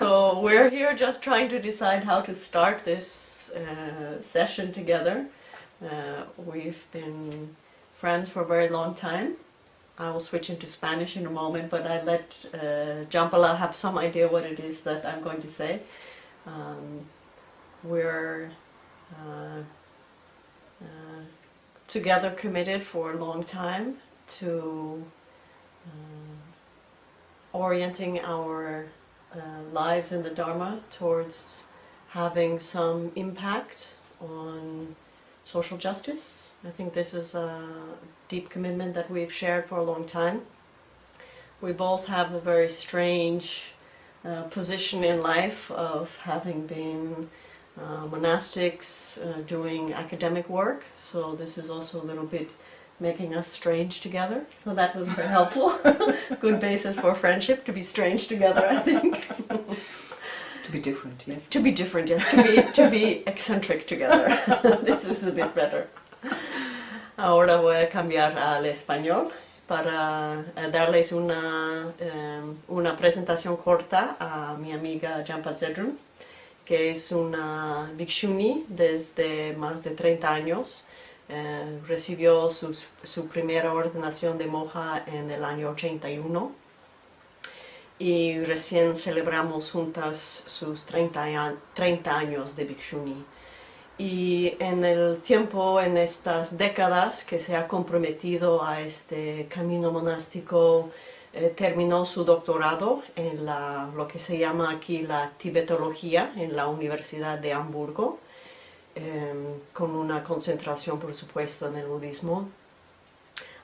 so we're here just trying to decide how to start this uh, session together. Uh, we've been friends for a very long time. I will switch into Spanish in a moment, but I let uh, Jampala have some idea what it is that I'm going to say. Um, we're uh, uh, together committed for a long time to uh, orienting our uh, lives in the Dharma towards having some impact on social justice. I think this is a deep commitment that we've shared for a long time. We both have the very strange uh, position in life of having been uh, monastics uh, doing academic work, so this is also a little bit making us strange together. So that was very helpful. Good basis for friendship to be strange together, I think. to be different, yes. To be different, yes. To be, to be eccentric together. this is a bit better. Ahora voy a cambiar al español para eh, darles una, um, una presentación corta a mi amiga Jampa Tsedroen, que es una bhikshuni desde más de 30 años eh, recibió su primera ordenación de monja en el año 81 y recién celebramos juntas sus 30, 30 años de Bhikshuni. Y en el tiempo, en estas décadas que se ha comprometido a este camino monástico, eh, terminó su doctorado en la, lo que se llama aquí la tibetología en la Universidad de Hamburgo Em, con una concentración, por supuesto, en el budismo.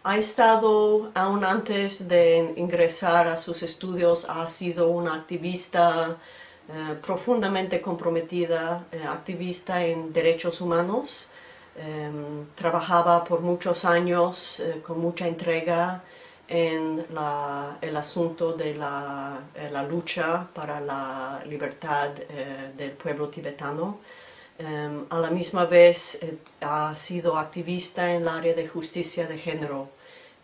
Ha estado, aún antes de ingresar a sus estudios, ha sido una activista eh, profundamente comprometida, eh, activista en derechos humanos. Em, trabajaba por muchos años eh, con mucha entrega en el asunto de la, la, lucha para la libertad del pueblo tibetano. Em, a la misma vez eh, ha sido activista en el área de justicia de género,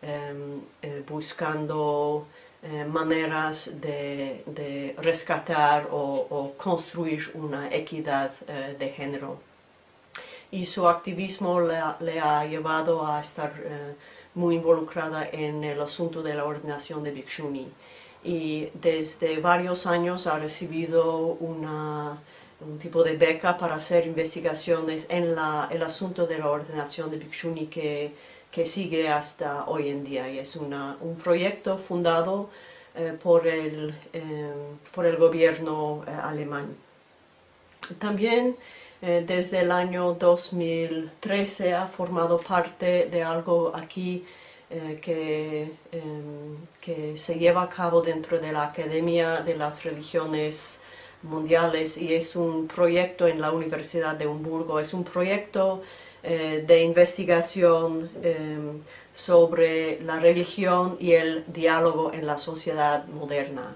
em, eh, buscando eh, maneras de, rescatar o, construir una equidad de género. Y su activismo le ha, llevado a estar muy involucrada en el asunto de la ordenación de Bhikshuni. Y desde varios años ha recibido una un tipo de beca para hacer investigaciones en la, el asunto de la ordenación de Bhikshuni que, que sigue hasta hoy en día y es una, un proyecto fundado eh, por, el, eh, por el gobierno eh, alemán. También desde el año 2013 ha formado parte de algo aquí que, que se lleva a cabo dentro de la Academia de las Religiones mundiales y es un proyecto en la Universidad de Hamburgo, es un proyecto eh, de investigación em, sobre la religión y el diálogo en la sociedad moderna.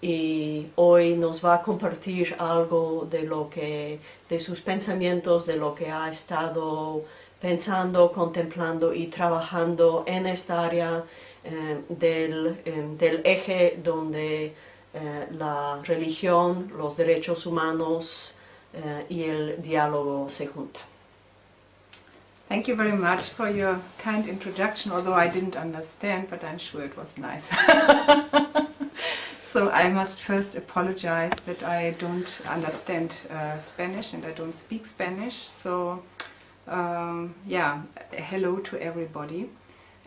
Y hoy nos va a compartir algo de lo que, de sus pensamientos, de lo que ha estado pensando, contemplando y trabajando en esta área em, del, em, del eje donde eh, la religión, los derechos humanos eh, y el diálogo se juntan. Thank you very much for your kind introduction, although I didn't understand, but I'm sure it was nice. so I must first apologize that I don't understand uh, Spanish and I don't speak Spanish. So um, yeah, hello to everybody.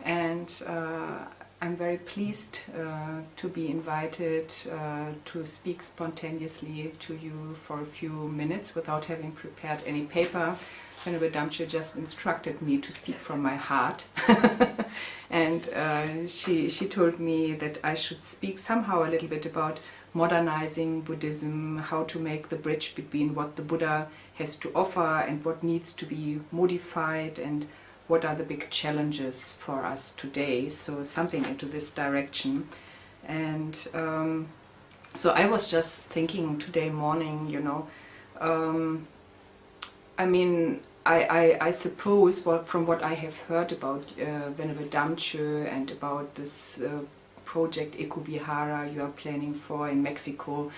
And uh, I'm very pleased uh, to be invited uh, to speak spontaneously to you for a few minutes without having prepared any paper. Venerable Damcho just instructed me to speak from my heart and uh, she, she told me that I should speak somehow a little bit about modernizing Buddhism, how to make the bridge between what the Buddha has to offer and what needs to be modified and what are the big challenges for us today, so something into this direction. And um, so I was just thinking today morning, you know, um, I mean, I, I, I, suppose well, from what I have heard about uh, Venerable Damcho and about this uh, project Ecovihara you are planning for in Mexico.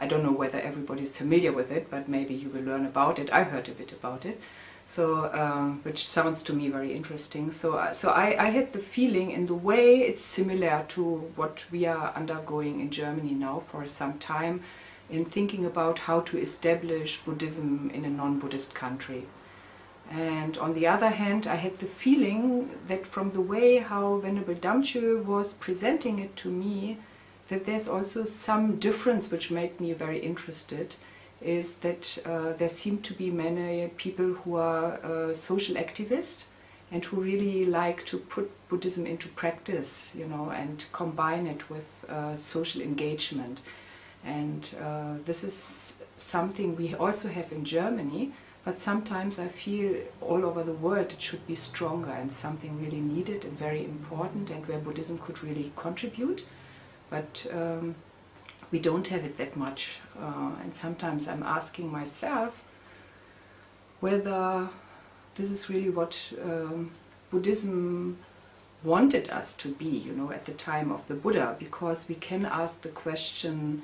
I don't know whether everybody is familiar with it, but maybe you will learn about it. I heard a bit about it, so um, which sounds to me very interesting. So, uh, so I, I had the feeling, in the way, it's similar to what we are undergoing in Germany now for some time, in thinking about how to establish Buddhism in a non-Buddhist country. And on the other hand, I had the feeling that from the way how Venerable Damcho was presenting it to me, that there's also some difference which made me very interested, is that uh, there seem to be many people who are uh, social activists and who really like to put Buddhism into practice, you know, and combine it with uh, social engagement. And uh, this is something we also have in Germany, but sometimes I feel all over the world it should be stronger and something really needed and very important and where Buddhism could really contribute. But um, we don't have it that much. Uh, and sometimes I'm asking myself whether this is really what um, Buddhism wanted us to be, you know, at the time of the Buddha, because we can ask the question,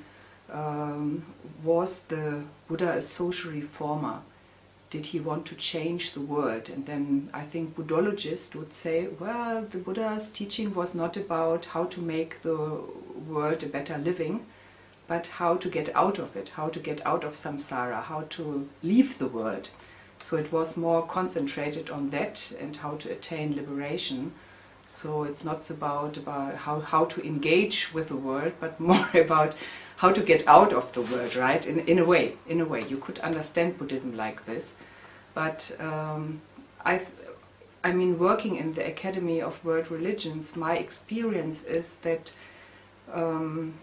um, was the Buddha a social reformer? Did he want to change the world? And then I think Buddhologists would say, well, the Buddha's teaching was not about how to make the world a better living, but how to get out of it, how to get out of samsara, how to leave the world. So it was more concentrated on that and how to attain liberation. So it's not about, about how, how to engage with the world, but more about how to get out of the world, right? In, in a way, in a way. You could understand Buddhism like this. But um, I, I mean, working in the Academy of World Religions, my experience is that um,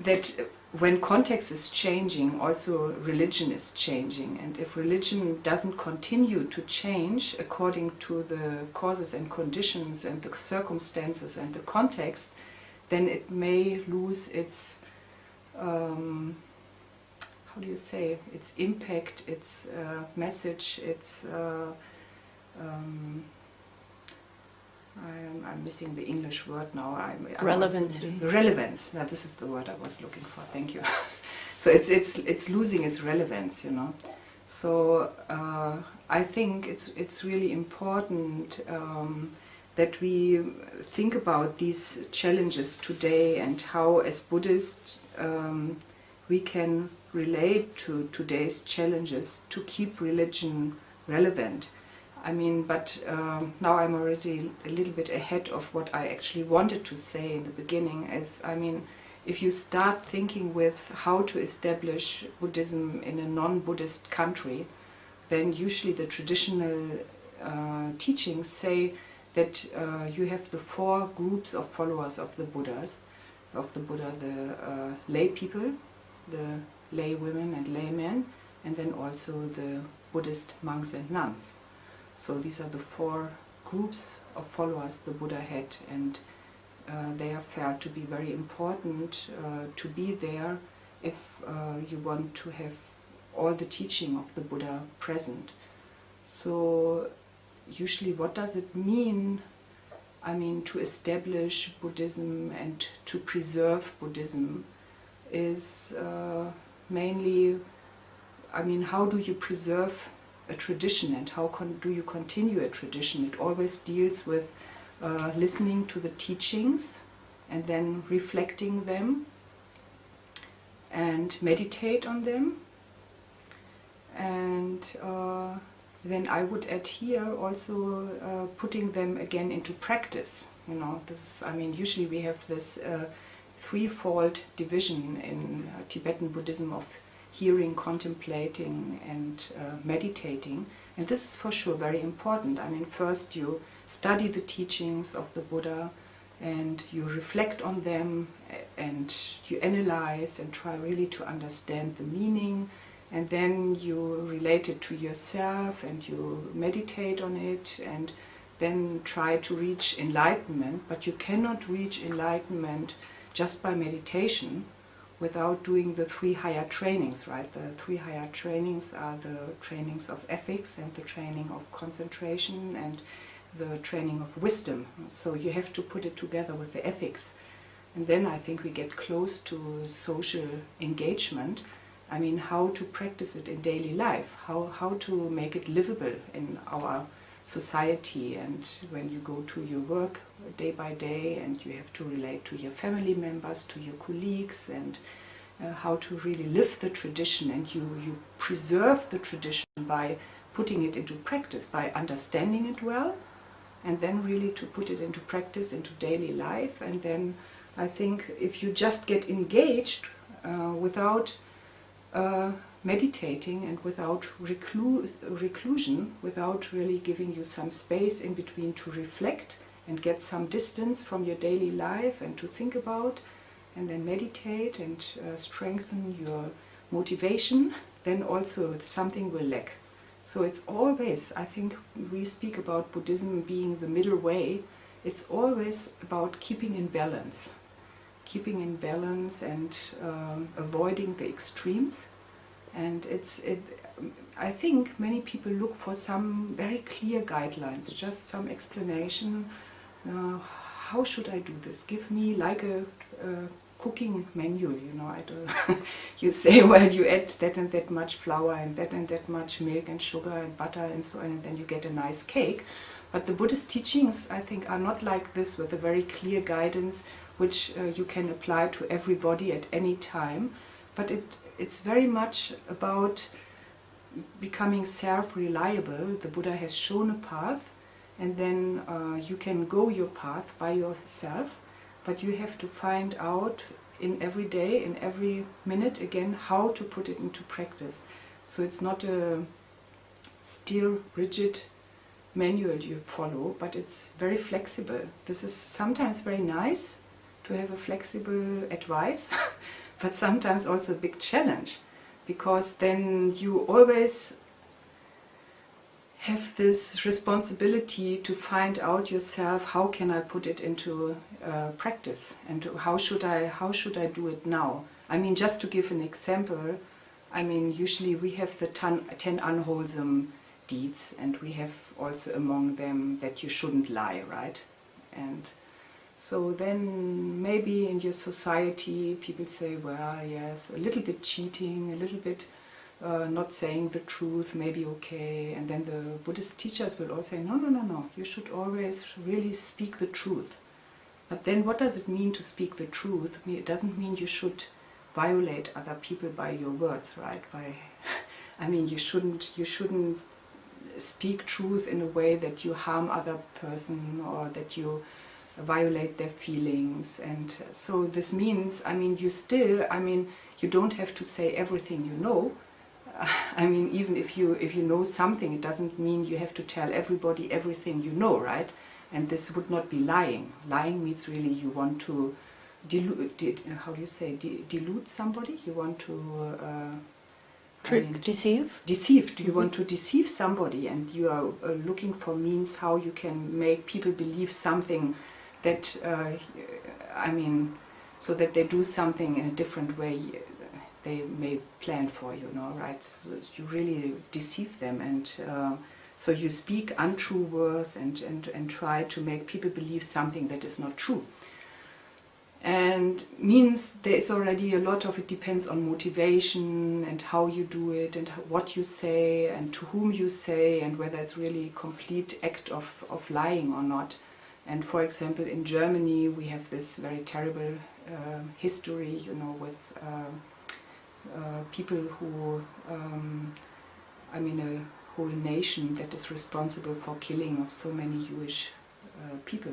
that when context is changing, also religion is changing. And if religion doesn't continue to change according to the causes and conditions and the circumstances and the context, then it may lose its, um, how do you say, its impact, its uh, message, its uh, um, I'm, I'm, missing the English word now. I'm, relevance. Now, this is the word I was looking for. Thank you. so it's it's it's losing its relevance, you know. So uh, I think it's it's really important um, that we think about these challenges today and how, as Buddhists, um, we can relate to today's challenges to keep religion relevant. I mean, but um, now I'm already a little bit ahead of what I actually wanted to say in the beginning. Is I mean, if you start thinking with how to establish Buddhism in a non-Buddhist country, then usually the traditional uh, teachings say that uh, you have the four groups of followers of the Buddhas, of the Buddha, the uh, lay people, the lay women and laymen, and then also the Buddhist monks and nuns. So these are the four groups of followers the Buddha had and uh, they are felt to be very important uh, to be there if uh, you want to have all the teaching of the Buddha present. So usually what does it mean I mean to establish Buddhism and to preserve Buddhism is uh, mainly I mean how do you preserve a tradition and how do you continue a tradition. It always deals with uh, listening to the teachings and then reflecting them and meditate on them. And uh, then I would add here also uh, putting them again into practice. You know, this is, I mean, usually we have this uh, threefold division in uh, Tibetan Buddhism of hearing, contemplating and uh, meditating. And this is for sure very important. I mean, first you study the teachings of the Buddha and you reflect on them and you analyze and try really to understand the meaning and then you relate it to yourself and you meditate on it and then try to reach enlightenment but you cannot reach enlightenment just by meditation without doing the three higher trainings, right? The three higher trainings are the trainings of ethics and the training of concentration and the training of wisdom. So you have to put it together with the ethics. And then I think we get close to social engagement. I mean, how to practice it in daily life, how, how to make it livable in our society and when you go to your work day by day and you have to relate to your family members, to your colleagues and uh, how to really live the tradition. And you, you preserve the tradition by putting it into practice, by understanding it well and then really to put it into practice, into daily life. And then I think if you just get engaged uh, without uh, meditating and without recluse, reclusion, without really giving you some space in between to reflect and get some distance from your daily life and to think about and then meditate and uh, strengthen your motivation, then also something will lack. So it's always, I think we speak about Buddhism being the middle way, it's always about keeping in balance. Keeping in balance and um, avoiding the extremes and it's, it, I think many people look for some very clear guidelines, just some explanation. Uh, how should I do this? Give me like a, a cooking manual, you know. You say, well, you add that and that much flour and that and that much milk and sugar and butter and so on, and then you get a nice cake. But the Buddhist teachings, I think, are not like this with a very clear guidance which uh, you can apply to everybody at any time. But it it's very much about becoming self-reliable. The Buddha has shown a path and then uh, you can go your path by yourself but you have to find out in every day, in every minute again, how to put it into practice. So it's not a still rigid manual you follow, but it's very flexible. This is sometimes very nice to have a flexible advice but sometimes also a big challenge because then you always have this responsibility to find out yourself how can I put it into uh, practice? And how should I how should I do it now? I mean just to give an example I mean usually we have the ten, 10 unwholesome deeds and we have also among them that you shouldn't lie right? And so then maybe in your society people say, well, yes, a little bit cheating, a little bit uh, not saying the truth, may be okay. And then the Buddhist teachers will all say, no, no, no, no, you should always really speak the truth. But then what does it mean to speak the truth? It doesn't mean you should violate other people by your words, right? By, I mean, you shouldn't, you shouldn't speak truth in a way that you harm other person or that you violate their feelings and so this means I mean you still I mean you don't have to say everything you know I mean even if you if you know something it doesn't mean you have to tell everybody everything you know right and this would not be lying lying means really you want to dilute how do you say dilute somebody you want to uh, Trick, I mean, deceive? Deceive. Do you mm -hmm. want to deceive somebody and you are uh, looking for means how you can make people believe something that, uh, I mean, so that they do something in a different way they may plan for, you know, right? So you really deceive them and uh, so you speak untrue words and, and, and try to make people believe something that is not true. And means there is already a lot of it depends on motivation and how you do it and what you say and to whom you say and whether it's really a complete act of, of lying or not. And for example, in Germany, we have this very terrible uh, history, you know, with uh, uh, people who, um, I mean, a whole nation that is responsible for killing of so many Jewish uh, people.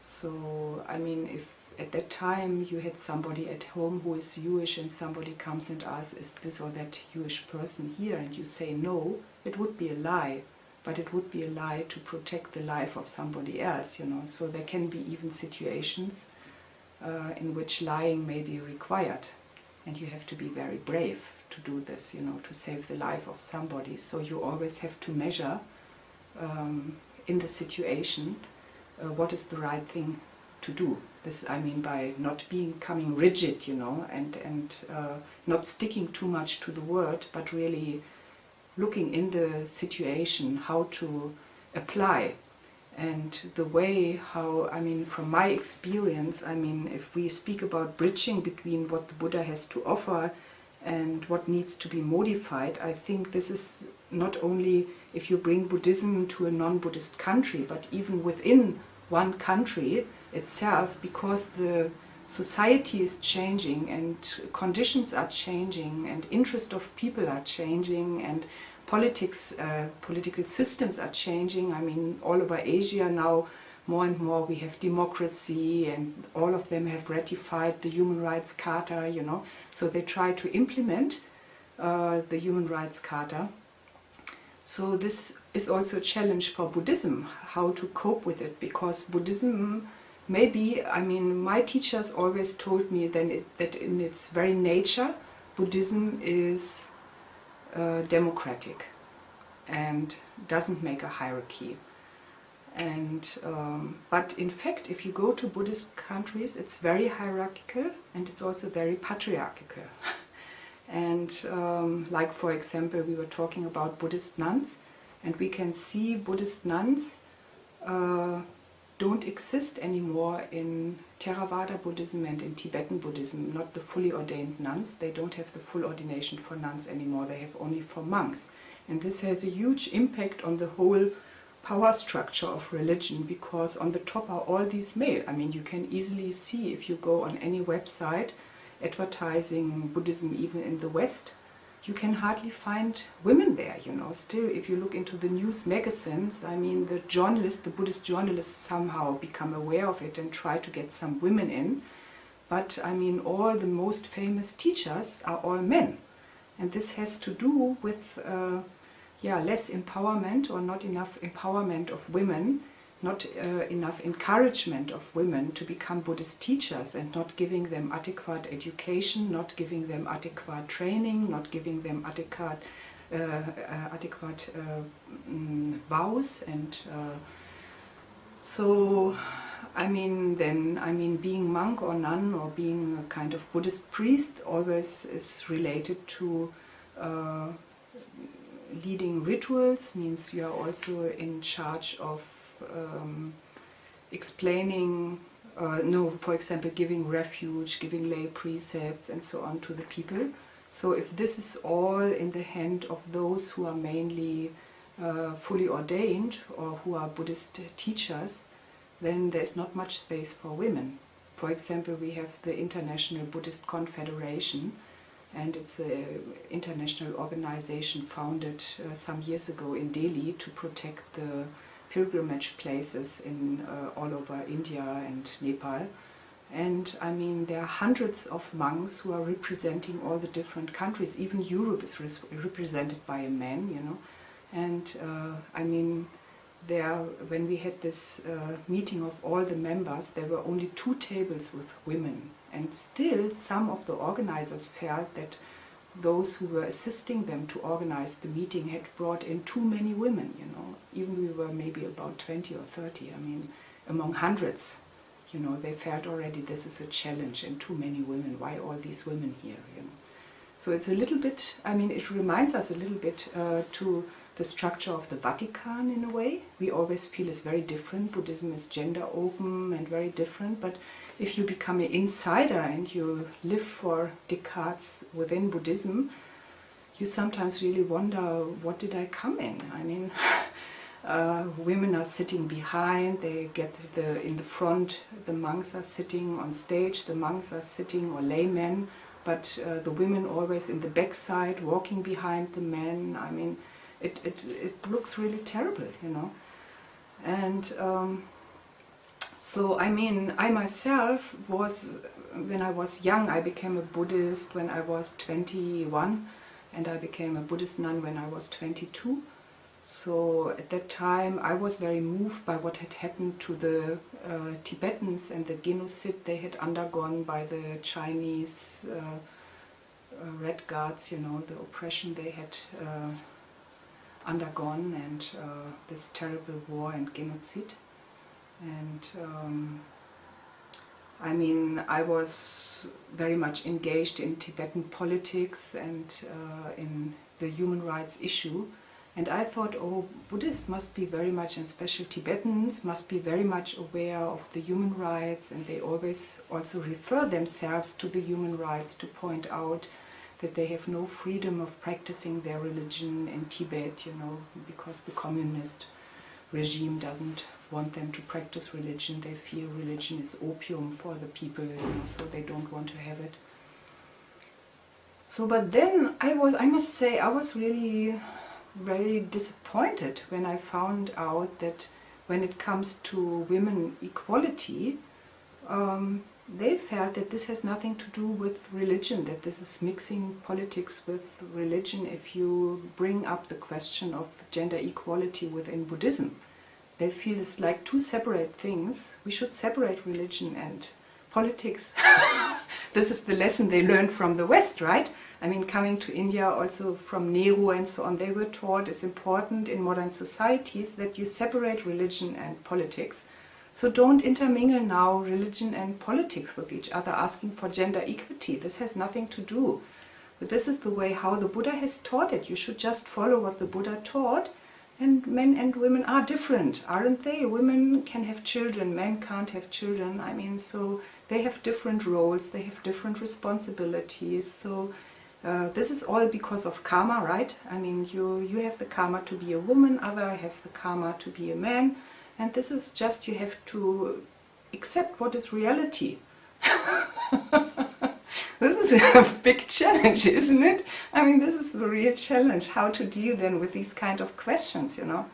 So, I mean, if at that time you had somebody at home who is Jewish and somebody comes and asks, is this or that Jewish person here? And you say no, it would be a lie but it would be a lie to protect the life of somebody else, you know. So there can be even situations uh, in which lying may be required, and you have to be very brave to do this, you know, to save the life of somebody. So you always have to measure um, in the situation uh, what is the right thing to do. This, I mean, by not becoming rigid, you know, and and uh, not sticking too much to the word, but really looking in the situation how to apply and the way how I mean from my experience I mean if we speak about bridging between what the Buddha has to offer and what needs to be modified I think this is not only if you bring Buddhism to a non-Buddhist country but even within one country itself because the society is changing and conditions are changing and interest of people are changing and politics, uh, political systems are changing. I mean, all over Asia now, more and more we have democracy and all of them have ratified the Human Rights Charter, you know. So they try to implement uh, the Human Rights Charter. So this is also a challenge for Buddhism, how to cope with it, because Buddhism maybe, I mean, my teachers always told me then that in its very nature, Buddhism is uh, democratic and doesn't make a hierarchy. And um, but in fact, if you go to Buddhist countries, it's very hierarchical and it's also very patriarchal. and um, like for example, we were talking about Buddhist nuns, and we can see Buddhist nuns uh, don't exist anymore in Theravada Buddhism and in Tibetan Buddhism, not the fully ordained nuns. They don't have the full ordination for nuns anymore, they have only for monks. And this has a huge impact on the whole power structure of religion because on the top are all these male. I mean, you can easily see if you go on any website advertising Buddhism even in the West, you can hardly find women there, you know. Still, if you look into the news magazines, I mean, the journalists, the Buddhist journalists somehow become aware of it and try to get some women in. But, I mean, all the most famous teachers are all men. And this has to do with, uh, yeah, less empowerment or not enough empowerment of women not uh, enough encouragement of women to become Buddhist teachers and not giving them adequate education, not giving them adequate training, not giving them adequate, uh, uh, adequate um, vows and uh, so I mean then I mean being monk or nun or being a kind of Buddhist priest always is related to uh, leading rituals means you are also in charge of um, explaining, uh, no, for example, giving refuge, giving lay precepts and so on to the people. So if this is all in the hand of those who are mainly uh, fully ordained or who are Buddhist teachers, then there's not much space for women. For example, we have the International Buddhist Confederation, and it's an international organization founded uh, some years ago in Delhi to protect the pilgrimage places in uh, all over India and Nepal. And I mean, there are hundreds of monks who are representing all the different countries. Even Europe is represented by a man, you know. And uh, I mean, there, when we had this uh, meeting of all the members, there were only two tables with women. And still, some of the organizers felt that those who were assisting them to organize the meeting had brought in too many women, you know. Even we were maybe about 20 or 30, I mean, among hundreds, you know, they felt already this is a challenge and too many women, why all these women here, you know. So it's a little bit, I mean, it reminds us a little bit uh, to the structure of the Vatican in a way. We always feel it's very different. Buddhism is gender open and very different, but if you become an insider and you live for decades within Buddhism, you sometimes really wonder, what did I come in? I mean, uh, women are sitting behind, they get the in the front, the monks are sitting on stage, the monks are sitting, or laymen, but uh, the women always in the backside, walking behind the men. I mean, it, it, it looks really terrible, you know. And um, so, I mean, I myself was, when I was young, I became a Buddhist when I was 21 and I became a Buddhist nun when I was 22. So at that time I was very moved by what had happened to the uh, Tibetans and the genocide they had undergone by the Chinese uh, uh, Red Guards, you know, the oppression they had uh, undergone and uh, this terrible war and genocide and um, I mean I was very much engaged in Tibetan politics and uh, in the human rights issue. And I thought, oh, Buddhists must be very much, and special Tibetans, must be very much aware of the human rights, and they always also refer themselves to the human rights to point out that they have no freedom of practicing their religion in Tibet, you know, because the communist regime doesn't want them to practice religion. They feel religion is opium for the people, you know, so they don't want to have it. So, but then I was, I must say, I was really very disappointed when I found out that when it comes to women equality, um, they felt that this has nothing to do with religion, that this is mixing politics with religion if you bring up the question of gender equality within Buddhism. They feel it's like two separate things. We should separate religion and politics. this is the lesson they learned from the West, right? I mean, coming to India also from Nehru and so on, they were taught it's important in modern societies that you separate religion and politics. So don't intermingle now religion and politics with each other, asking for gender equity. This has nothing to do. But this is the way how the Buddha has taught it. You should just follow what the Buddha taught. And men and women are different, aren't they? Women can have children, men can't have children. I mean, so they have different roles, they have different responsibilities. So uh, this is all because of karma, right? I mean, you, you have the karma to be a woman, other have the karma to be a man. And this is just, you have to accept what is reality. this is a big challenge, isn't it? I mean, this is the real challenge, how to deal then with these kind of questions, you know.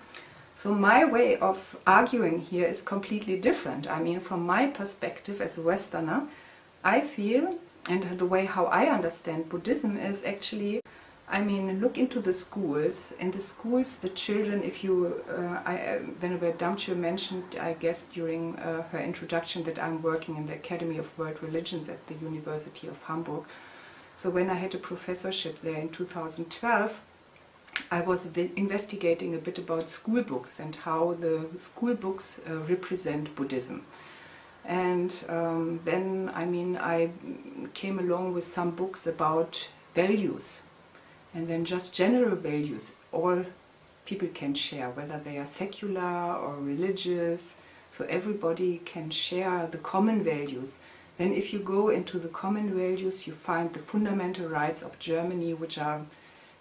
So my way of arguing here is completely different. I mean, from my perspective as a Westerner, I feel and the way how I understand Buddhism is actually, I mean, look into the schools. In the schools, the children, if you, uh, I, uh, Venerable Damcho mentioned, I guess, during uh, her introduction that I'm working in the Academy of World Religions at the University of Hamburg. So when I had a professorship there in 2012, I was investigating a bit about school books and how the school books uh, represent Buddhism. And um, then, I mean, I came along with some books about values. And then just general values, all people can share, whether they are secular or religious. So everybody can share the common values. Then if you go into the common values, you find the fundamental rights of Germany, which are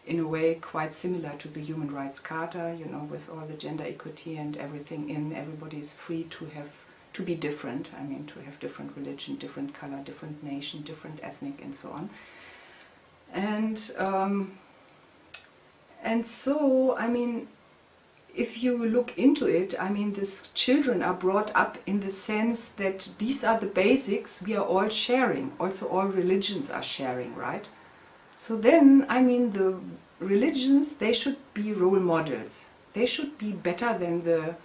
in a way quite similar to the Human Rights Charter, you know, with all the gender equity and everything in, everybody is free to have to be different, I mean to have different religion, different color, different nation, different ethnic and so on. And, um, and so, I mean, if you look into it, I mean, these children are brought up in the sense that these are the basics we are all sharing. Also, all religions are sharing, right? So then, I mean, the religions, they should be role models. They should be better than the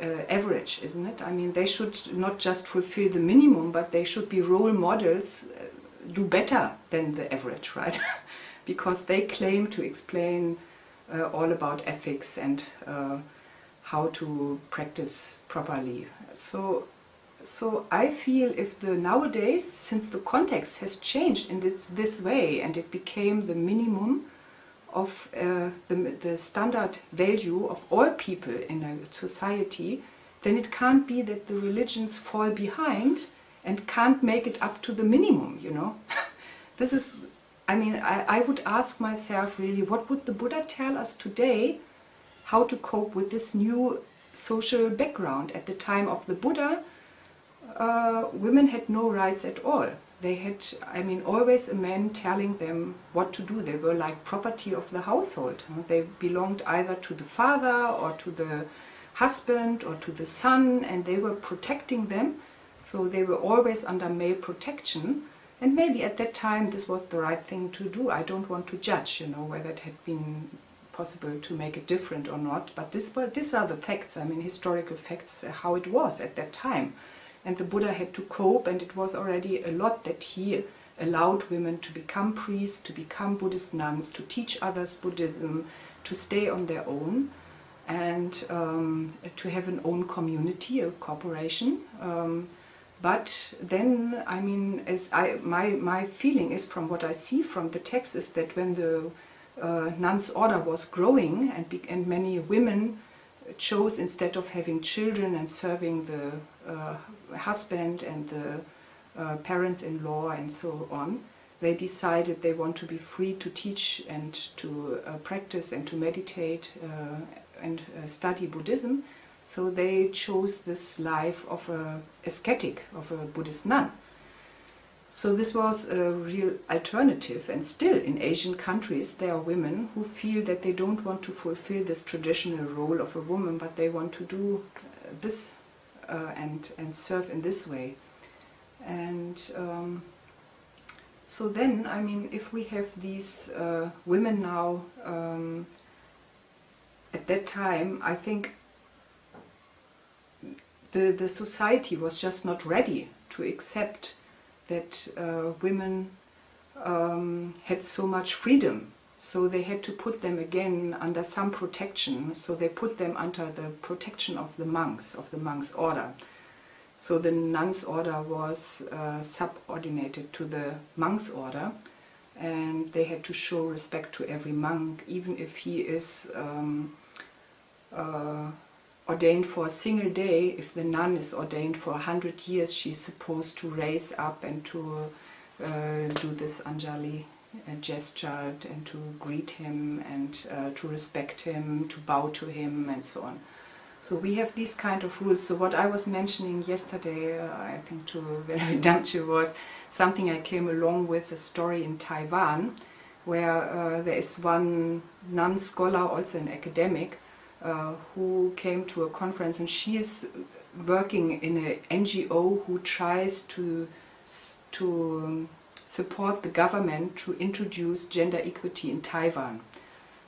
uh, average, isn't it? I mean, they should not just fulfill the minimum, but they should be role models, uh, do better than the average, right? because they claim to explain uh, all about ethics and uh, how to practice properly. So, so I feel if the nowadays, since the context has changed in this, this way and it became the minimum, of uh, the, the standard value of all people in a society, then it can't be that the religions fall behind and can't make it up to the minimum, you know. this is, I mean, I, I would ask myself really, what would the Buddha tell us today how to cope with this new social background? At the time of the Buddha, uh, women had no rights at all they had, I mean, always a man telling them what to do. They were like property of the household. They belonged either to the father or to the husband or to the son and they were protecting them. So they were always under male protection. And maybe at that time this was the right thing to do. I don't want to judge, you know, whether it had been possible to make it different or not. But this, but these are the facts, I mean, historical facts, how it was at that time and the Buddha had to cope and it was already a lot that he allowed women to become priests, to become Buddhist nuns, to teach others Buddhism, to stay on their own and um, to have an own community, a corporation. Um, but then, I mean, as I, my, my feeling is from what I see from the text is that when the uh, nuns' order was growing and, be- and many women chose instead of having children and serving the uh, husband and the uh, parents-in-law and so on, they decided they want to be free to teach and to uh, practice and to meditate uh, and uh, study Buddhism. So they chose this life of a ascetic, of a Buddhist nun. So this was a real alternative, and still in Asian countries there are women who feel that they don't want to fulfill this traditional role of a woman, but they want to do uh, this uh, and and serve in this way. And um, so then, I mean, if we have these uh, women now, um, at that time, I think the the society was just not ready to accept that uh, women um, had so much freedom. So they had to put them again under some protection. So they put them under the protection of the monks, of the monks' order. So the nuns' order was uh, subordinated to the monks' order, and they had to show respect to every monk, even if he is um, uh, ordained for a single day. If the nun is ordained for a hundred years, she's supposed to raise up and to uh, do this Anjali uh, gesture and to greet him and uh, to respect him, to bow to him, and so on. So we have these kind of rules. So what I was mentioning yesterday, uh, I think to Valerie Damcho, was something I came along with, a story in Taiwan, where uh, there is one nun scholar, also an academic, uh, who came to a conference and she is working in an NGO who tries to, to um, support the government to introduce gender equity in Taiwan.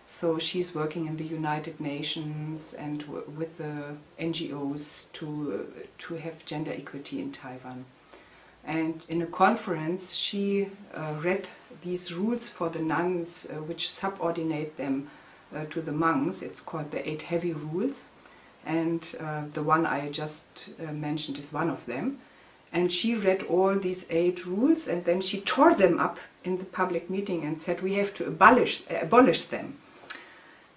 So she's working in the United Nations and with the NGOs to to have gender equity in Taiwan. And in a conference, she uh, read these rules for the nuns, uh, which subordinate them uh, to the monks. It's called the Eight Heavy Rules, and uh, the one I just uh, mentioned is one of them. And she read all these eight rules, and then she tore them up in the public meeting and said, "We have to abolish abolish them."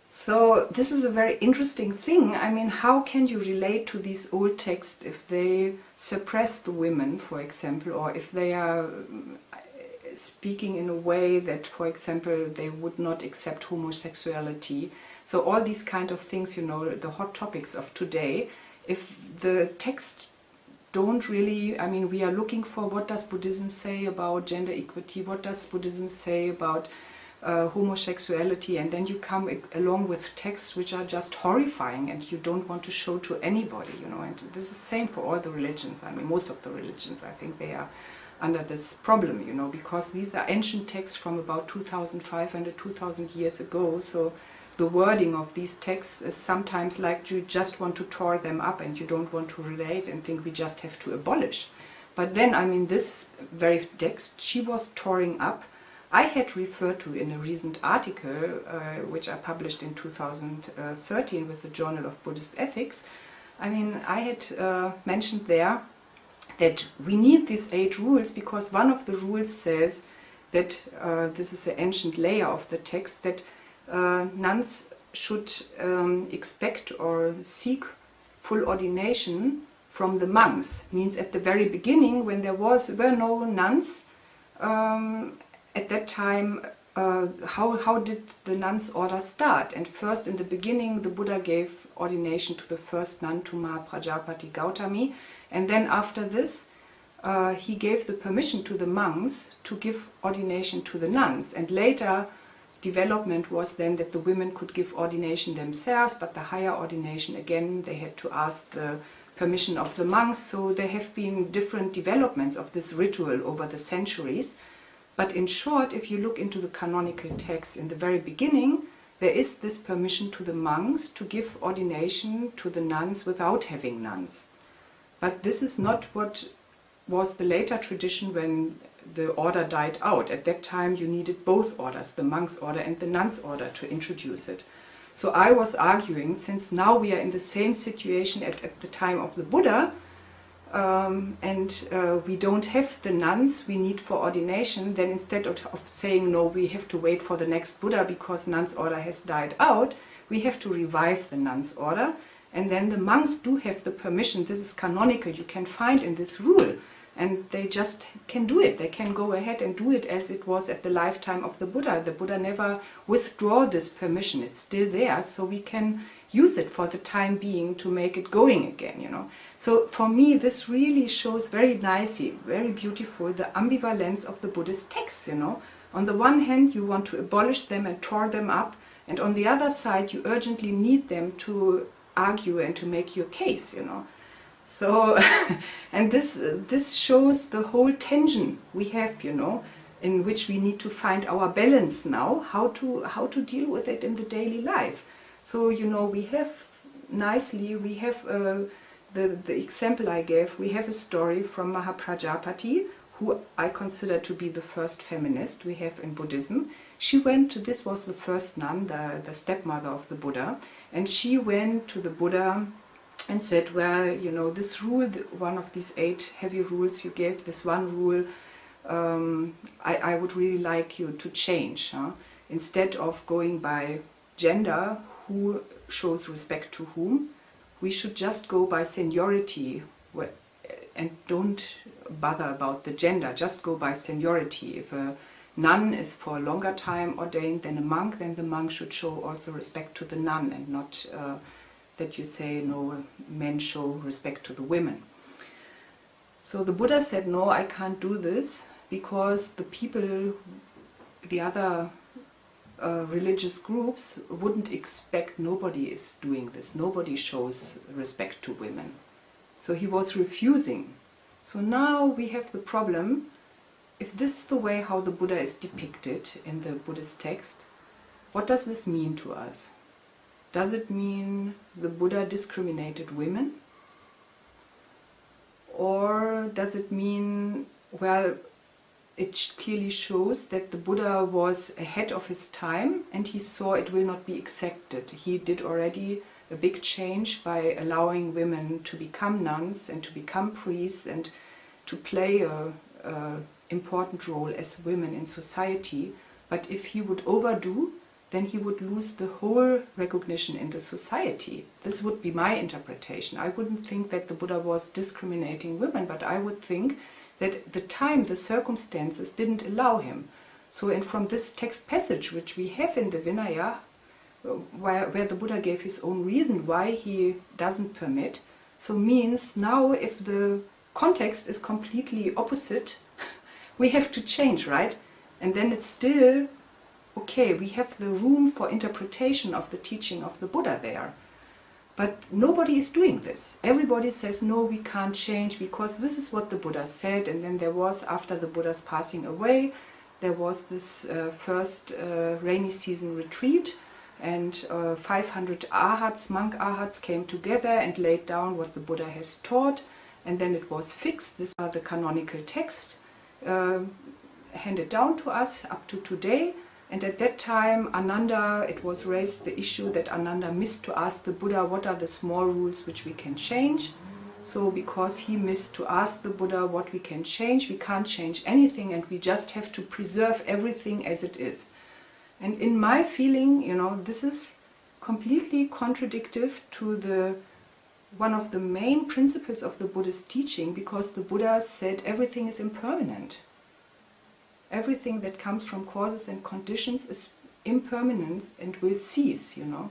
So this is a very interesting thing. I mean, how can you relate to these old texts if they suppress the women, for example, or if they are speaking in a way that, for example, they would not accept homosexuality? So all these kind of things, you know, the hot topics of today. If the text don't really, I mean, we are looking for what does Buddhism say about gender equity? What does Buddhism say about uh, homosexuality, and then you come along with texts which are just horrifying and you don't want to show to anybody, you know. And this is the same for all the religions. I mean, most of the religions, I think they are under this problem, you know, because these are ancient texts from about 2,500, 2,000 years ago. So the wording of these texts is sometimes like you just want to tore them up and you don't want to relate and think we just have to abolish. But then, I mean, this very text she was tearing up. I had referred to in a recent article, uh, which I published in 2013 with the Journal of Buddhist Ethics. I mean, I had uh, mentioned there that we need these eight rules because one of the rules says that uh, this is an ancient layer of the text that uh, nuns should um, expect or seek full ordination from the monks. Means at the very beginning, when there was were no nuns, um, at that time, uh, how how did the nuns' order start? And first, in the beginning, the Buddha gave ordination to the first nun, to Mahaprajapati Gautami, and then after this, uh, he gave the permission to the monks to give ordination to the nuns. And later, development was then that the women could give ordination themselves, but the higher ordination again, they had to ask the permission of the monks. So there have been different developments of this ritual over the centuries. But in short, if you look into the canonical text in the very beginning, there is this permission to the monks to give ordination to the nuns without having nuns. But this is not what was the later tradition when the order died out. At that time, you needed both orders, the monks' order and the nuns' order, to introduce it. So I was arguing, since now we are in the same situation at, at the time of the Buddha, um, and uh, we don't have the nuns we need for ordination, then instead of, of saying no, we have to wait for the next Buddha because nuns order has died out, we have to revive the nuns order. And then the monks do have the permission, this is canonical, you can find in this rule. And they just can do it. They can go ahead and do it as it was at the lifetime of the Buddha. The Buddha never withdraw this permission. It's still there, so we can use it for the time being to make it going again, you know. So for me, this really shows very nicely, very beautiful, the ambivalence of the Buddhist texts, you know. On the one hand, you want to abolish them and tore them up, and on the other side, you urgently need them to argue and to make your case, you know. So, and this, this shows the whole tension we have, you know, in which we need to find our balance now, how to, how to deal with it in the daily life. So, you know, we have nicely, we have uh, the, the example I gave, we have a story from Mahaprajapati, who I consider to be the first feminist we have in Buddhism. She went to, this was the first nun, the, the stepmother of the Buddha, and she went to the Buddha and said, well, you know, this rule, one of these eight heavy rules you gave, this one rule, um, I, I would really like you to change. Huh? Instead of going by gender, who shows respect to whom, we should just go by seniority and don't bother about the gender, just go by seniority. If a nun is for a longer time ordained than a monk, then the monk should show also respect to the nun and not uh, that you say, no, men show respect to the women. So the Buddha said, no, I can't do this because the people, the other uh, religious groups wouldn't expect nobody is doing this. Nobody shows respect to women. So he was refusing. So now we have the problem, if this is the way how the Buddha is depicted in the Buddhist text, what does this mean to us? Does it mean the Buddha discriminated women? Or does it mean, well, it clearly shows that the Buddha was ahead of his time and he saw it will not be accepted. He did already a big change by allowing women to become nuns and to become priests and to play a, a important role as women in society. But if he would overdo, then he would lose the whole recognition in the society. This would be my interpretation. I wouldn't think that the Buddha was discriminating women, but I would think that the time, the circumstances didn't allow him. So, and from this text passage, which we have in the Vinaya, where, where the Buddha gave his own reason why he doesn't permit, so means now if the context is completely opposite, we have to change, right? And then it's still, okay, we have the room for interpretation of the teaching of the Buddha there. But nobody is doing this. Everybody says, no, we can't change because this is what the Buddha said. And then there was, after the Buddha's passing away, there was this uh, first uh, rainy season retreat and uh, 500 arhats, monk arhats came together and laid down what the Buddha has taught and then it was fixed. These are the canonical texts Uh, handed down to us up to today and at that time, Ananda, it was raised the issue that Ananda missed to ask the Buddha what are the small rules which we can change. So because he missed to ask the Buddha what we can change, we can't change anything and we just have to preserve everything as it is. And in my feeling, you know, this is completely contradictory to the one of the main principles of the Buddhist teaching because the Buddha said everything is impermanent everything that comes from causes and conditions is impermanent and will cease, you know.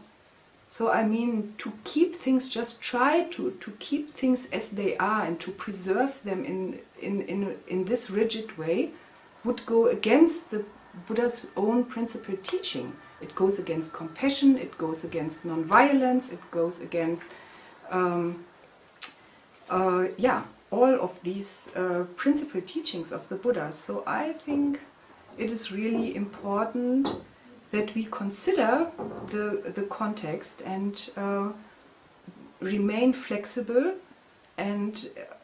So I mean, to keep things, just try to, to keep things as they are and to preserve them in, in, in, in this rigid way would go against the Buddha's own principle teaching. It goes against compassion, it goes against non-violence, it goes against, um, uh, yeah, all of these uh, principal teachings of the Buddha. So I think it is really important that we consider the, the context and uh, remain flexible and uh,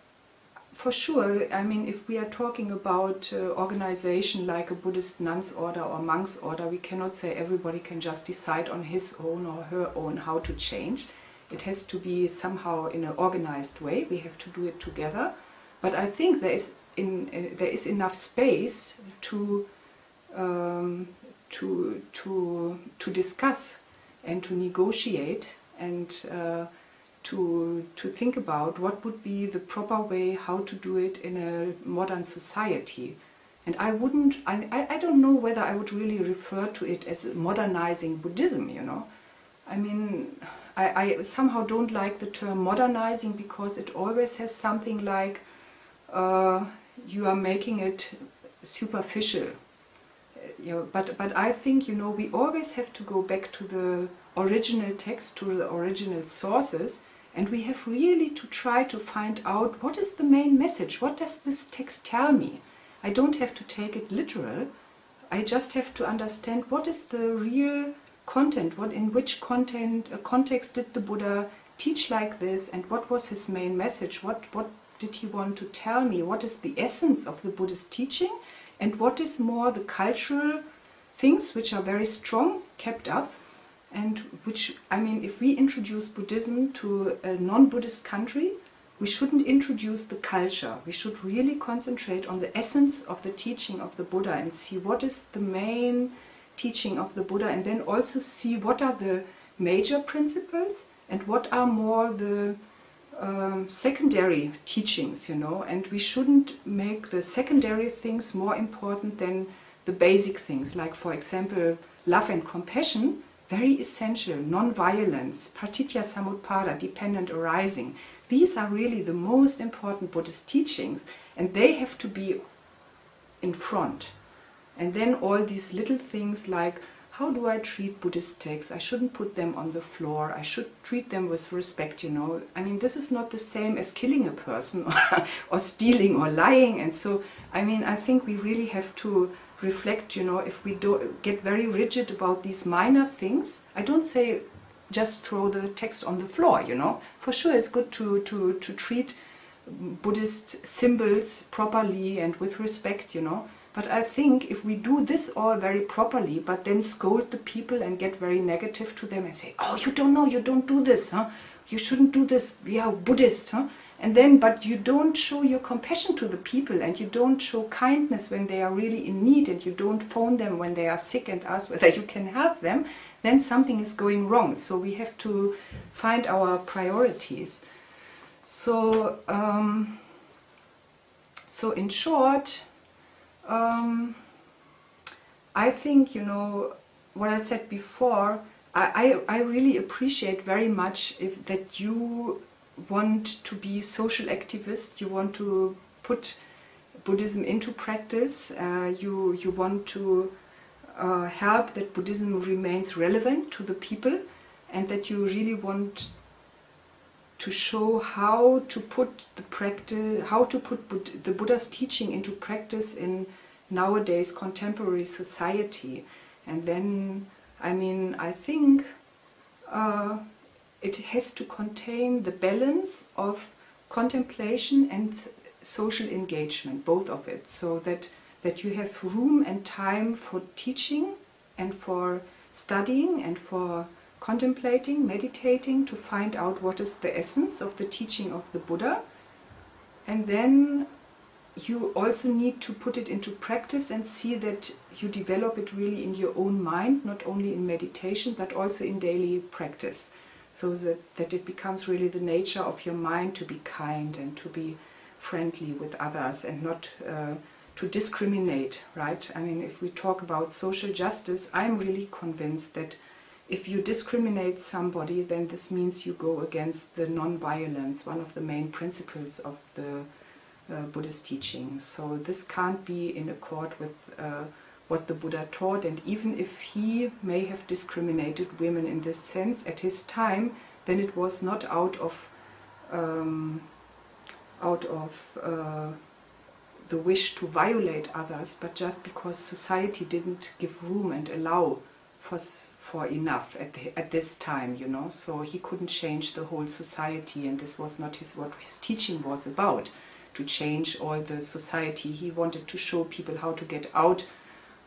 for sure, I mean, if we are talking about uh, organization like a Buddhist nun's order or monk's order, we cannot say everybody can just decide on his own or her own how to change It has to be somehow in an organized way. We have to do it together. But I think there is in uh, there is enough space to um, to to to discuss and to negotiate and uh, to to think about what would be the proper way how to do it in a modern society. And I wouldn't, I, I don't know whether I would really refer to it as modernizing Buddhism, you know. I mean, I, I somehow don't like the term modernizing because it always has something like uh, you are making it superficial. You know, but, but I think, you know, we always have to go back to the original text, to the original sources, and we have really to try to find out what is the main message, what does this text tell me? I don't have to take it literal. I just have to understand what is the real content, what in which content uh, context did the Buddha teach like this and what was his main message, what, what did he want to tell me, what is the essence of the Buddhist teaching? And what is more the cultural things which are very strong, kept up and which, I mean, if we introduce Buddhism to a non-Buddhist country, we shouldn't introduce the culture. We should really concentrate on the essence of the teaching of the Buddha and see what is the main teaching of the Buddha and then also see what are the major principles and what are more the um, secondary teachings, you know, and we shouldn't make the secondary things more important than the basic things, like for example, love and compassion, very essential, non-violence, pratitya samutpada, dependent arising. These are really the most important Buddhist teachings and they have to be in front. And then all these little things like how do I treat Buddhist texts? I shouldn't put them on the floor. I should treat them with respect, you know. I mean, this is not the same as killing a person or, or stealing or lying. And so, I mean, I think we really have to reflect, you know, if we do get very rigid about these minor things. I don't say just throw the text on the floor, you know. For sure it's good to, to, to treat Buddhist symbols properly and with respect, you know. But I think if we do this all very properly, but then scold the people and get very negative to them and say, oh, you don't know, you don't do this, huh? You shouldn't do this, we are Buddhist, huh? And then, but you don't show your compassion to the people and you don't show kindness when they are really in need and you don't phone them when they are sick and ask whether you can help them, then something is going wrong. So we have to find our priorities. So, um, so in short, um, I think, you know, what I said before, I, I, I really appreciate very much if that you want to be social activist, you want to put Buddhism into practice, uh, you, you want to uh, help that Buddhism remains relevant to the people and that you really want to show how to put the practice, how to put Bud the Buddha's teaching into practice in nowadays contemporary society. And then, I mean, I think uh, it has to contain the balance of contemplation and social engagement, both of it, so that that you have room and time for teaching and for studying and for contemplating, meditating to find out what is the essence of the teaching of the Buddha. And then you also need to put it into practice and see that you develop it really in your own mind, not only in meditation, but also in daily practice. So that, that it becomes really the nature of your mind to be kind and to be friendly with others and not uh, to discriminate, right? I mean, if we talk about social justice, I'm really convinced that if you discriminate somebody, then this means you go against the non-violence, one of the main principles of the Buddhist teaching. So this can't be in accord with uh, what the Buddha taught, and even if he may have discriminated women in this sense at his time, then it was not out of um, out of uh, the wish to violate others, but just because society didn't give room and allow for, for enough at, the, at this time, you know. So he couldn't change the whole society and this was not his, what his teaching was about, to change all the society. He wanted to show people how to get out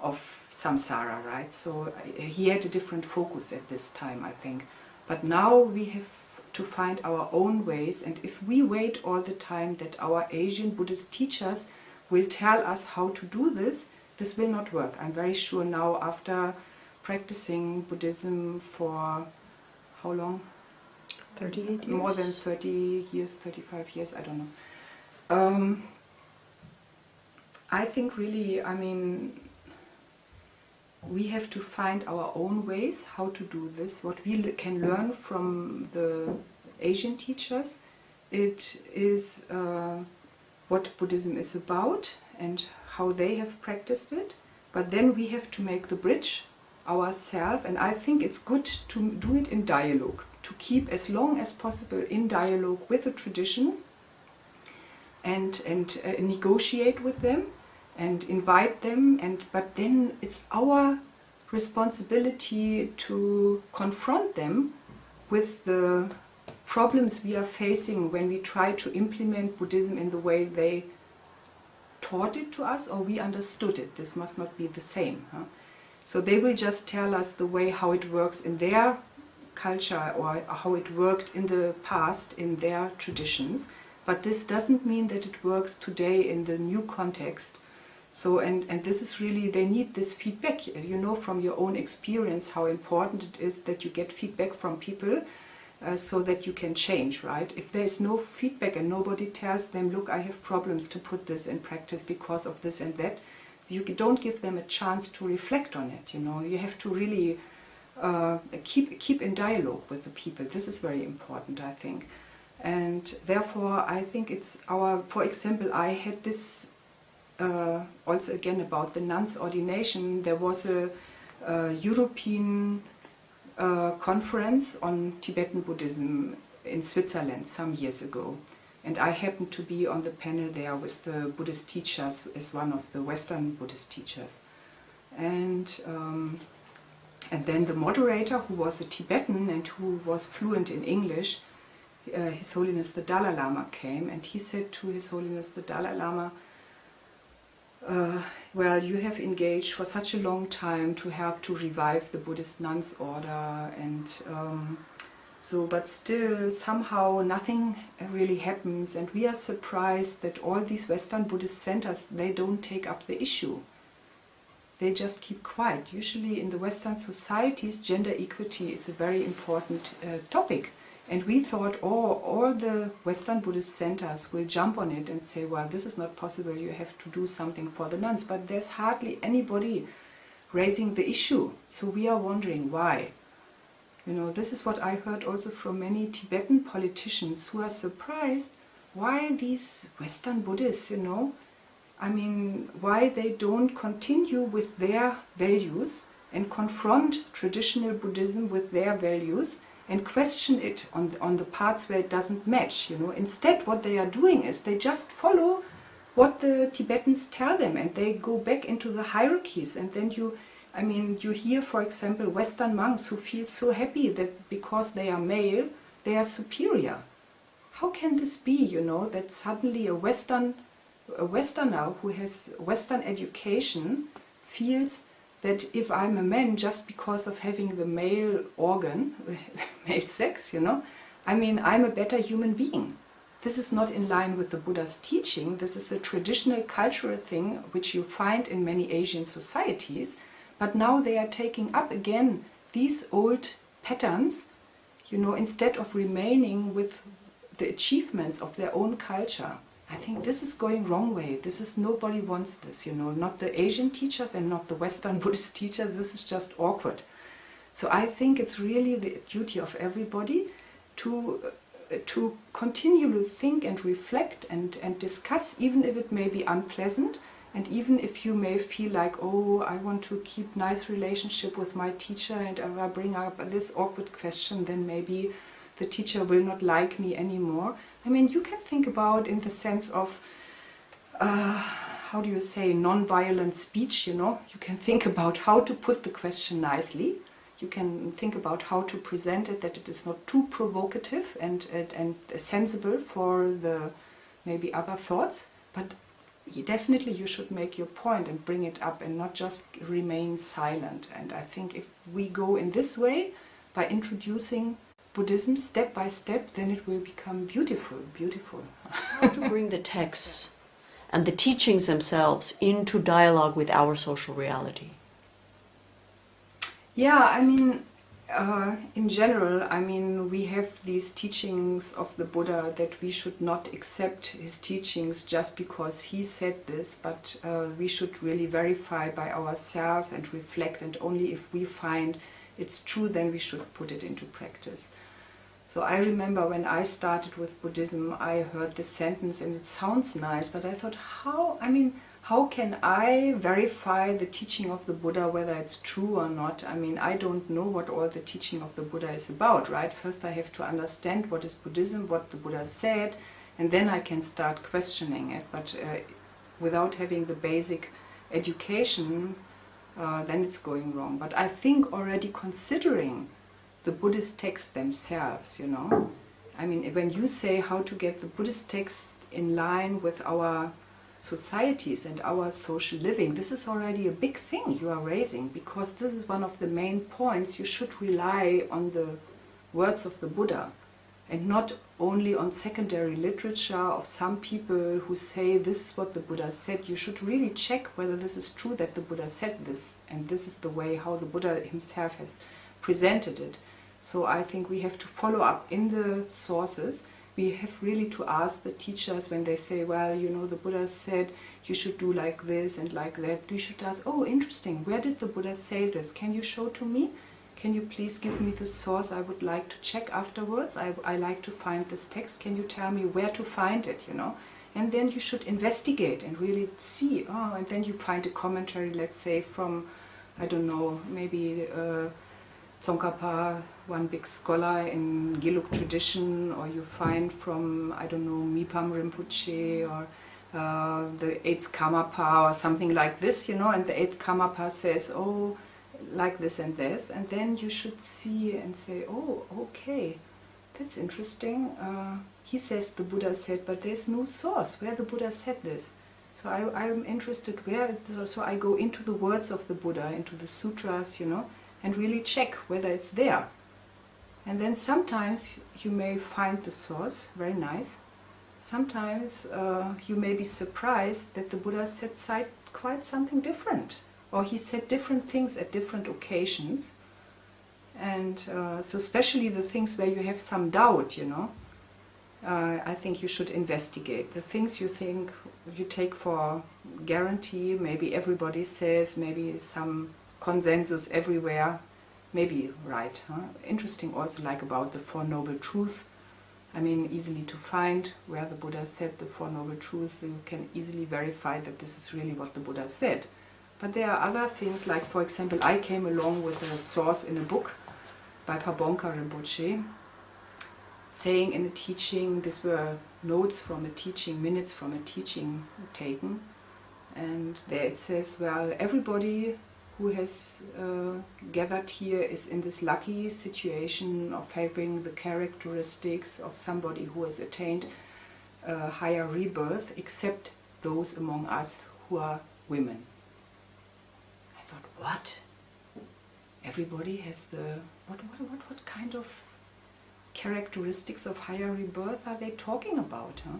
of samsara, right? So uh, he had a different focus at this time, I think. But now we have to find our own ways. And if we wait all the time that our Asian Buddhist teachers will tell us how to do this, this will not work. I'm very sure now after practicing Buddhism for how long? 38 years. More than 30 years, 35 years, I don't know. Um, I think really, I mean, we have to find our own ways how to do this. What we can learn from the Asian teachers, it is uh, what Buddhism is about and how they have practiced it. But then we have to make the bridge ourselves, and I think it's good to do it in dialogue, to keep as long as possible in dialogue with the tradition and and uh, negotiate with them and invite them and but then it's our responsibility to confront them with the problems we are facing when we try to implement Buddhism in the way they taught it to us or we understood it. This must not be the same. Huh? So they will just tell us the way how it works in their culture or how it worked in the past in their traditions. But this doesn't mean that it works today in the new context. So, and, and this is really, they need this feedback. You know from your own experience how important it is that you get feedback from people uh, so that you can change, right? If there is no feedback and nobody tells them, look, I have problems to put this in practice because of this and that, you don't give them a chance to reflect on it, you know. You have to really uh, keep, keep in dialogue with the people. This is very important, I think. And therefore, I think it's our, for example, I had this uh, also again about the nuns' ordination. There was a, a European uh, conference on Tibetan Buddhism in Switzerland some years ago. And I happened to be on the panel there with the Buddhist teachers, as one of the Western Buddhist teachers. And, um, and then the moderator, who was a Tibetan and who was fluent in English, uh, His Holiness the Dalai Lama came and he said to His Holiness the Dalai Lama, uh, well, you have engaged for such a long time to help to revive the Buddhist nuns order, and um, so, but still, somehow nothing really happens, and we are surprised that all these Western Buddhist centers they don't take up the issue. They just keep quiet. Usually, in the Western societies, gender equity is a very important uh, topic. And we thought, oh, all the Western Buddhist centers will jump on it and say, well, this is not possible, you have to do something for the nuns. But there's hardly anybody raising the issue. So we are wondering why. You know, this is what I heard also from many Tibetan politicians who are surprised why these Western Buddhists, you know, I mean, why they don't continue with their values and confront traditional Buddhism with their values and question it on the, on the parts where it doesn't match. You know, instead, what they are doing is they just follow what the Tibetans tell them, and they go back into the hierarchies. And then you, I mean, you hear, for example, Western monks who feel so happy that because they are male, they are superior. How can this be? You know, that suddenly a Western, a Westerner who has Western education feels that if I'm a man just because of having the male organ, male sex, you know, I mean, I'm a better human being. This is not in line with the Buddha's teaching. This is a traditional cultural thing which you find in many Asian societies. But now they are taking up again these old patterns, you know, instead of remaining with the achievements of their own culture. I think this is going wrong way. This is nobody wants this, you know, not the Asian teachers and not the Western Buddhist teachers. This is just awkward. So I think it's really the duty of everybody to uh, to continue to think and reflect and, and discuss, even if it may be unpleasant, and even if you may feel like, oh, I want to keep nice relationship with my teacher, and if I bring up this awkward question, then maybe the teacher will not like me anymore. I mean, you can think about in the sense of, uh, how do you say, non-violent speech, you know. You can think about how to put the question nicely. You can think about how to present it, that it is not too provocative and, and, and sensible for the maybe other thoughts. But definitely you should make your point and bring it up and not just remain silent. And I think if we go in this way, by introducing Buddhism step by step, then it will become beautiful, beautiful. How to bring the texts and the teachings themselves into dialogue with our social reality. Yeah, I mean, uh, in general, I mean, we have these teachings of the Buddha that we should not accept his teachings just because he said this, but uh, we should really verify by ourselves and reflect, and only if we find it's true, then we should put it into practice. So I remember when I started with Buddhism, I heard this sentence and it sounds nice, but I thought, how, I mean, how can I verify the teaching of the Buddha, whether it's true or not? I mean, I don't know what all the teaching of the Buddha is about, right? First I have to understand what is Buddhism, what the Buddha said, and then I can start questioning it. But uh, without having the basic education, uh, then it's going wrong. But I think already considering the Buddhist texts themselves, you know, I mean, when you say how to get the Buddhist text in line with our societies and our social living. This is already a big thing you are raising because this is one of the main points. You should rely on the words of the Buddha and not only on secondary literature of some people who say this is what the Buddha said. You should really check whether this is true that the Buddha said this and this is the way how the Buddha himself has presented it. So I think we have to follow up in the sources we have really to ask the teachers when they say, well, you know, the Buddha said you should do like this and like that. We should ask, oh, interesting, where did the Buddha say this? Can you show to me? Can you please give me the source? I would like to check afterwards. I, I like to find this text. Can you tell me where to find it, you know? And then you should investigate and really see. Oh, and then you find a commentary, let's say, from, I don't know, maybe uh, Tsongkhapa, one big scholar in Gelug tradition, or you find from, I don't know, Mipam Rinpoche, or uh, the eighth Karmapa, or something like this, you know, and the eighth Karmapa says, oh, like this and this, and then you should see and say, oh, okay, that's interesting. Uh, he says the Buddha said, but there's no source where the Buddha said this. So I, I'm interested where, so I go into the words of the Buddha, into the sutras, you know, and really check whether it's there. And then sometimes you may find the source, very nice. Sometimes uh, you may be surprised that the Buddha said quite something different. Or he said different things at different occasions. And uh, so especially the things where you have some doubt, you know, uh, I think you should investigate. The things you think you take for guarantee, maybe everybody says, maybe some consensus everywhere. Maybe right. Huh? Interesting also like about the Four Noble Truths. I mean, easily to find where the Buddha said the Four Noble Truths. You can easily verify that this is really what the Buddha said. But there are other things, like for example, I came along with a source in a book by Pabonka Rinpoche, saying in a teaching, these were notes from a teaching, minutes from a teaching taken, and there it says, well, everybody who has uh, gathered here is in this lucky situation of having the characteristics of somebody who has attained a higher rebirth, except those among us who are women. I thought, what? Everybody has the what? What? What? What kind of characteristics of higher rebirth are they talking about? Huh?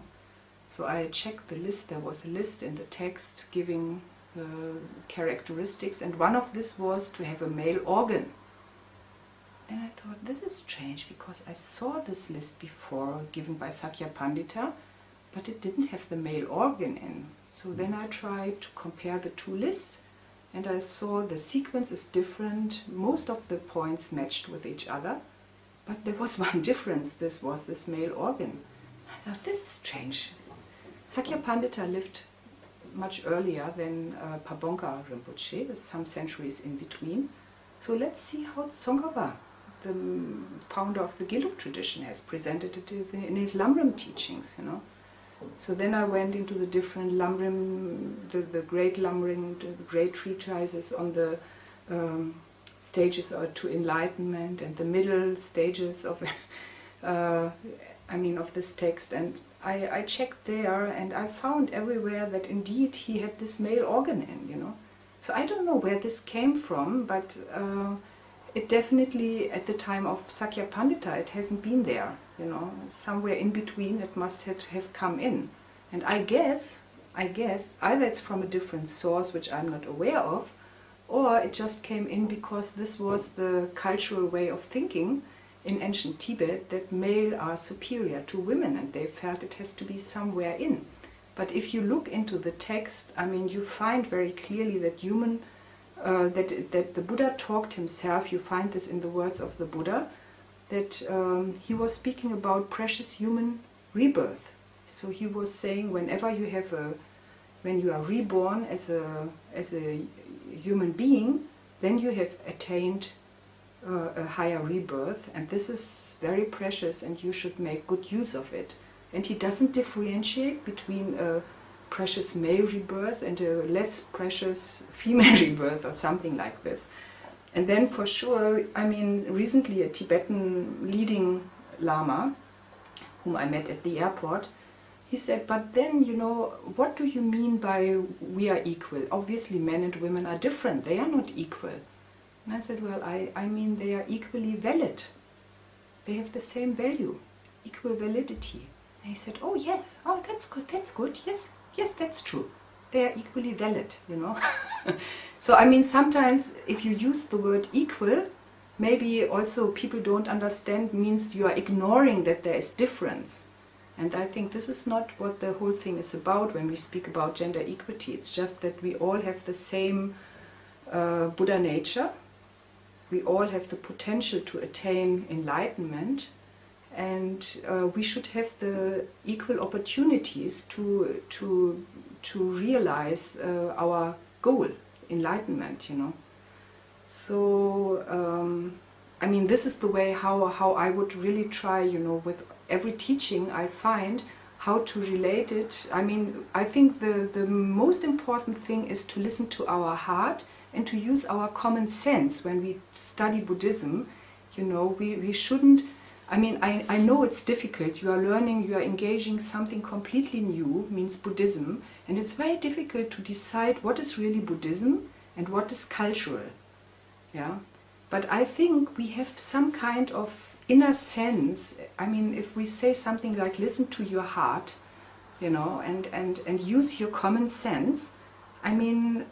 So I checked the list. There was a list in the text giving characteristics, and one of this was to have a male organ. And I thought, this is strange because I saw this list before given by Sakya Pandita, but it didn't have the male organ in. So then I tried to compare the two lists and I saw the sequence is different. Most of the points matched with each other, but there was one difference. This was this male organ. I thought, this is strange. Sakya Pandita lived much earlier than uh, Rinpoche, some centuries in between. So let's see how Tsongkhapa, the founder of the Gelug tradition, has presented it in his Lamrim teachings, you know. So then I went into the different Lamrim, the, the great Lamrim, the great treatises on the um, stages to enlightenment and the middle stages of, uh, I mean, of this text. And I, I checked there and I found everywhere that indeed he had this male organ in, you know. So I don't know where this came from, but uh, it definitely at the time of Sakya Pandita it hasn't been there. You know, somewhere in between it must have, have come in, and I guess I guess either it's from a different source which I'm not aware of, or it just came in because this was the cultural way of thinking in ancient Tibet that male are superior to women and they felt it has to be somewhere in. But if you look into the text, I mean, you find very clearly that human, uh, that, that the Buddha talked himself, you find this in the words of the Buddha, that um, he was speaking about precious human rebirth. So he was saying whenever you have a, when you are reborn as a, as a human being, then you have attained uh, a higher rebirth and this is very precious and you should make good use of it. And he doesn't differentiate between a precious male rebirth and a less precious female rebirth or something like this. And then for sure, I mean, recently a Tibetan leading Lama, whom I met at the airport, he said, but then, you know, what do you mean by we are equal? Obviously men and women are different, they are not equal. And I said, well, I, I mean they are equally valid. They have the same value, equal validity. And he said, oh yes, oh that's good, that's good, yes, yes, that's true. They are equally valid, you know. so I mean sometimes if you use the word equal, maybe also people don't understand means you are ignoring that there is difference. And I think this is not what the whole thing is about when we speak about gender equity. It's just that we all have the same uh, Buddha nature. We all have the potential to attain enlightenment. And uh, we should have the equal opportunities to, to, to realize uh, our goal, enlightenment, you know. So, um, I mean, this is the way how, how I would really try, you know, with every teaching I find how to relate it. I mean, I think the, the most important thing is to listen to our heart and to use our common sense when we study Buddhism. You know, we, we shouldn't, I mean, I, I know it's difficult. You are learning, you are engaging something completely new, means Buddhism, and it's very difficult to decide what is really Buddhism and what is cultural. Yeah, But I think we have some kind of inner sense, I mean, if we say something like listen to your heart, you know, and, and, and use your common sense, I mean,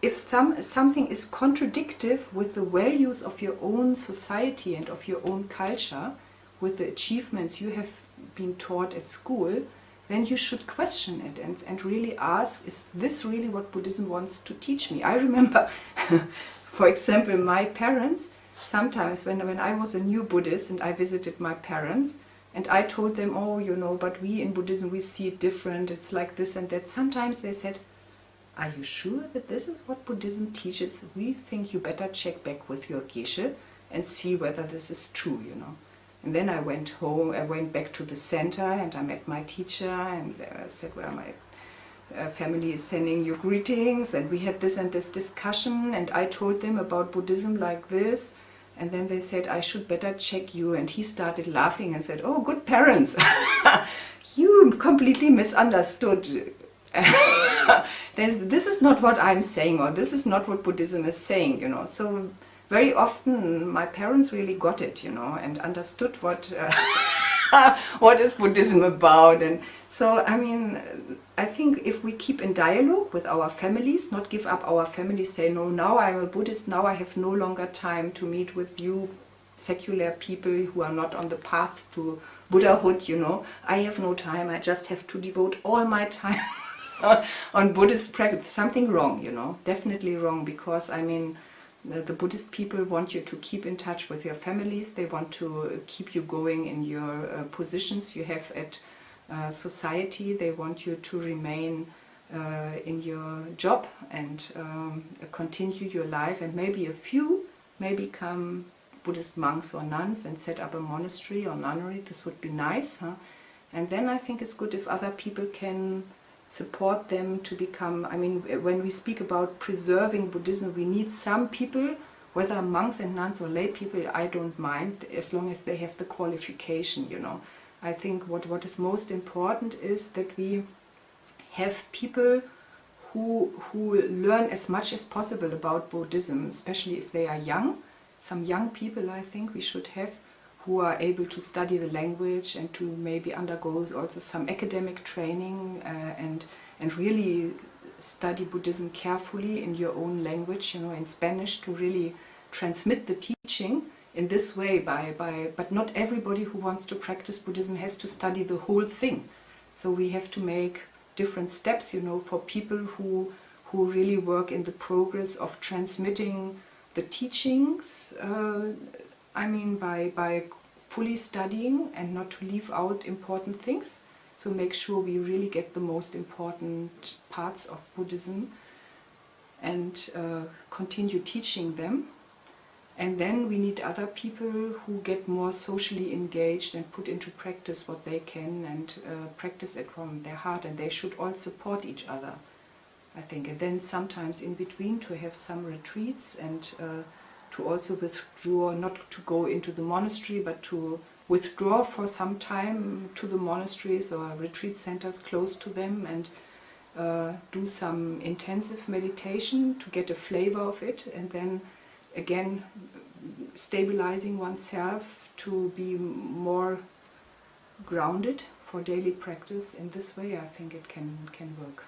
if some, something is contradictive with the values of your own society and of your own culture, with the achievements you have been taught at school, then you should question it and, and really ask, is this really what Buddhism wants to teach me? I remember, for example, my parents, sometimes when, when I was a new Buddhist and I visited my parents and I told them, oh, you know, but we in Buddhism, we see it different, it's like this and that. Sometimes they said, are you sure that this is what Buddhism teaches? We think you better check back with your geshe and see whether this is true, you know. And then I went home, I went back to the center and I met my teacher and I said, well, my uh, family is sending you greetings and we had this and this discussion and I told them about Buddhism like this and then they said, I should better check you. And he started laughing and said, oh, good parents. you completely misunderstood. this is not what I'm saying or this is not what Buddhism is saying, you know. So very often my parents really got it, you know, and understood what, uh, what is Buddhism about. And so, I mean, I think if we keep in dialogue with our families, not give up our families, say, no, now I'm a Buddhist, now I have no longer time to meet with you secular people who are not on the path to Buddhahood, you know. I have no time, I just have to devote all my time on Buddhist practice. Something wrong, you know, definitely wrong, because, I mean, the, Buddhist people want you to keep in touch with your families, they want to keep you going in your uh, positions you have at uh, society. They want you to remain uh, in your job and um, continue your life and maybe a few may become Buddhist monks or nuns and set up a monastery or nunnery. This would be nice. Huh? And then I think it's good if other people can support them to become, I mean, when we speak about preserving Buddhism, we need some people, whether monks and nuns or lay people, I don't mind, as long as they have the qualification, you know. I think what, what is most important is that we have people who, who learn as much as possible about Buddhism, especially if they are young, some young people I think we should have who are able to study the language and to maybe undergo also some academic training uh, and and really study Buddhism carefully in your own language, you know, in Spanish to really transmit the teaching in this way by, by but not everybody who wants to practice Buddhism has to study the whole thing. So we have to make different steps, you know, for people who who really work in the progress of transmitting the teachings. Uh, I mean, by by fully studying and not to leave out important things. So make sure we really get the most important parts of Buddhism and uh, continue teaching them. And then we need other people who get more socially engaged and put into practice what they can and uh, practice it from their heart. And they should all support each other, I think. And then sometimes in between to have some retreats and uh, to also withdraw, not to go into the monastery, but to withdraw for some time to the monasteries or retreat centers close to them and uh, do some intensive meditation to get a flavor of it and then again stabilizing oneself to be more grounded for daily practice in this way. I think it can can work